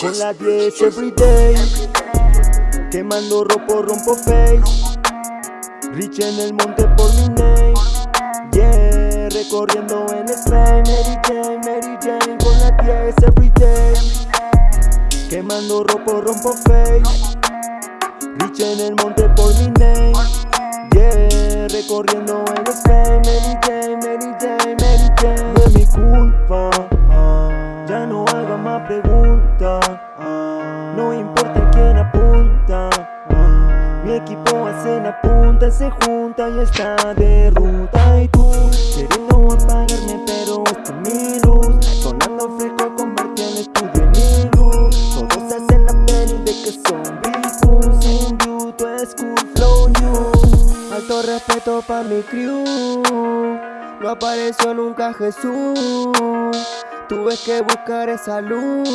Con la 10 everyday Quemando ropo, rompo face. Rich en el monte por mi name. Yeah, recorriendo en el Mary Jane, Mary Jane Con la 10 everyday Quemando ropo, rompo face. Rich en el monte por mi name. Yeah, recorriendo en el Mary Jane, Mary Es mi culpa. Ya no haga más preguntas. No importa quién apunta. Mi equipo hace la punta Se junta y está de ruta. Y tú queriendo apagarme pero esta es mi luz. Sonando fresco convertí el estudio en iglú Todos hacen la peli de que son Big Sin cool flow new Alto respeto pa' mi crew No apareció nunca Jesús. Tuve que buscar esa luz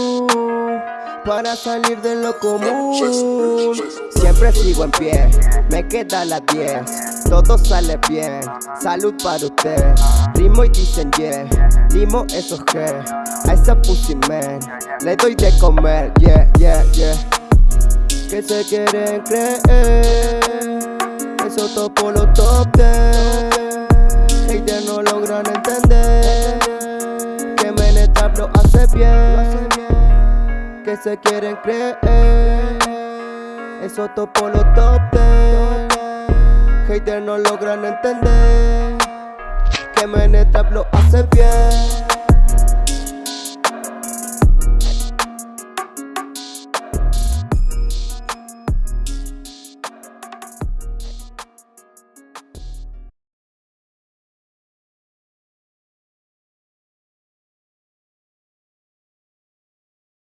Para salir de lo común. Siempre sigo en pie, me queda la 10 Todo sale bien, salud para usted. Rimo y dicen yeah, limo esos que. A esa pussy man, le doy de comer Yeah, yeah, yeah. Que se quieren creer Eso topo los top 10 Que Menetrap lo hace bien Que se quieren creer. Eso topo los top 10 Haters no logran entender Que Menetrap lo hace bien